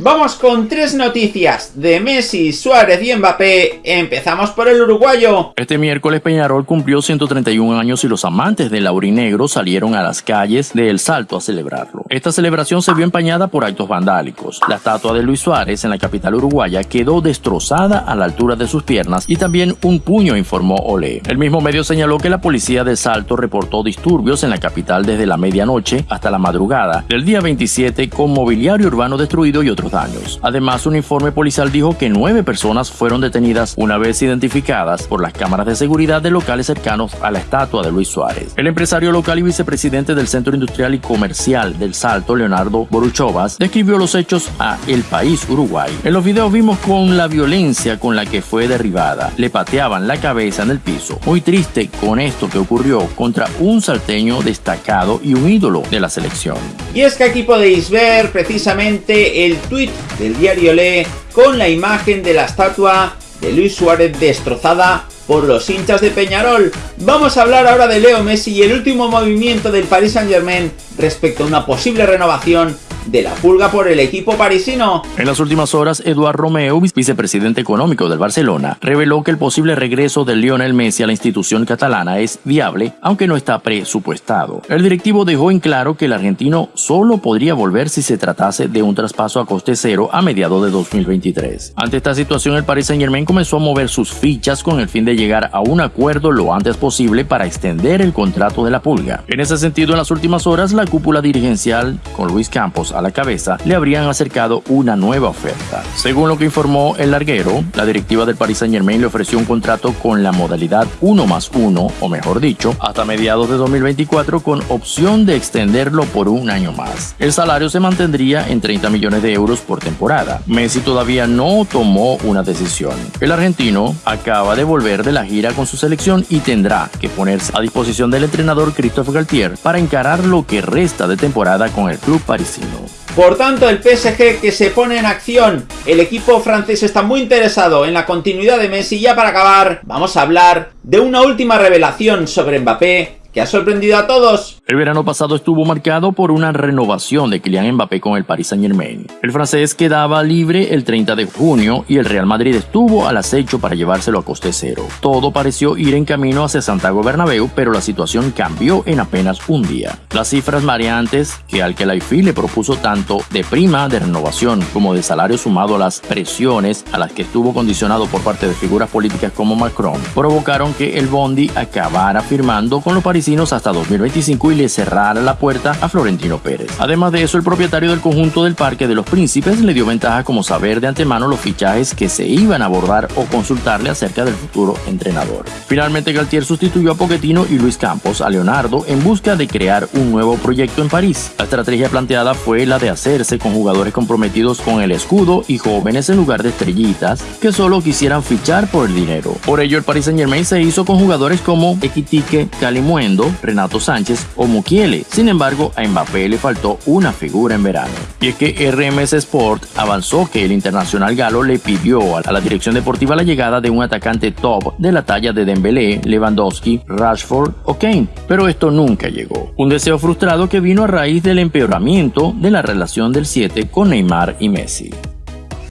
Vamos con tres noticias de Messi, Suárez y Mbappé. Empezamos por el uruguayo. Este miércoles Peñarol cumplió 131 años y los amantes del laurinegro salieron a las calles de El Salto a celebrarlo. Esta celebración se vio empañada por actos vandálicos. La estatua de Luis Suárez en la capital uruguaya quedó destrozada a la altura de sus piernas y también un puño, informó Olé. El mismo medio señaló que la policía de Salto reportó disturbios en la capital desde la medianoche hasta la madrugada del día 27 con mobiliario urbano destruido y otros daños. Además, un informe policial dijo que nueve personas fueron detenidas una vez identificadas por las cámaras de seguridad de locales cercanos a la estatua de Luis Suárez. El empresario local y vicepresidente del Centro Industrial y Comercial del Salto, Leonardo Boruchovas, describió los hechos a El País Uruguay. En los videos vimos con la violencia con la que fue derribada. Le pateaban la cabeza en el piso. Muy triste con esto que ocurrió contra un salteño destacado y un ídolo de la selección. Y es que aquí podéis ver precisamente el tweet del diario Le con la imagen de la estatua de Luis Suárez destrozada por los hinchas de Peñarol. Vamos a hablar ahora de Leo Messi y el último movimiento del Paris Saint Germain respecto a una posible renovación de la pulga por el equipo parisino. En las últimas horas, Eduard Romeo, vicepresidente económico del Barcelona, reveló que el posible regreso de Lionel Messi a la institución catalana es viable, aunque no está presupuestado. El directivo dejó en claro que el argentino solo podría volver si se tratase de un traspaso a coste cero a mediados de 2023. Ante esta situación, el Paris Saint Germain comenzó a mover sus fichas con el fin de llegar a un acuerdo lo antes posible para extender el contrato de la pulga. En ese sentido, en las últimas horas, la cúpula dirigencial, con Luis Campos a la cabeza, le habrían acercado una nueva oferta. Según lo que informó el larguero, la directiva del Paris Saint Germain le ofreció un contrato con la modalidad 1 más 1, o mejor dicho, hasta mediados de 2024 con opción de extenderlo por un año más. El salario se mantendría en 30 millones de euros por temporada. Messi todavía no tomó una decisión. El argentino acaba de volver de la gira con su selección y tendrá que ponerse a disposición del entrenador Christophe Galtier para encarar lo que resta de temporada con el club parisino. Por tanto, el PSG que se pone en acción, el equipo francés está muy interesado en la continuidad de Messi. Ya para acabar, vamos a hablar de una última revelación sobre Mbappé sorprendido a todos. El verano pasado estuvo marcado por una renovación de Kylian Mbappé con el Paris Saint Germain. El francés quedaba libre el 30 de junio y el Real Madrid estuvo al acecho para llevárselo a coste cero. Todo pareció ir en camino hacia Santiago Bernabéu, pero la situación cambió en apenas un día. Las cifras mareantes que al Kelaifi le propuso tanto de prima de renovación como de salario sumado a las presiones a las que estuvo condicionado por parte de figuras políticas como Macron provocaron que el Bondi acabara firmando con los parisinos hasta 2025 y le cerrara la puerta a Florentino Pérez. Además de eso, el propietario del conjunto del Parque de los Príncipes le dio ventaja como saber de antemano los fichajes que se iban a abordar o consultarle acerca del futuro entrenador. Finalmente, Galtier sustituyó a Pochettino y Luis Campos a Leonardo en busca de crear un nuevo proyecto en París. La estrategia planteada fue la de hacerse con jugadores comprometidos con el escudo y jóvenes en lugar de estrellitas que solo quisieran fichar por el dinero. Por ello, el Paris Saint Germain se hizo con jugadores como Equitique Renato Sánchez o Mukiele. Sin embargo, a Mbappé le faltó una figura en verano. Y es que RMS Sport avanzó que el internacional galo le pidió a la dirección deportiva la llegada de un atacante top de la talla de Dembélé, Lewandowski, Rashford o Kane, pero esto nunca llegó. Un deseo frustrado que vino a raíz del empeoramiento de la relación del 7 con Neymar y Messi.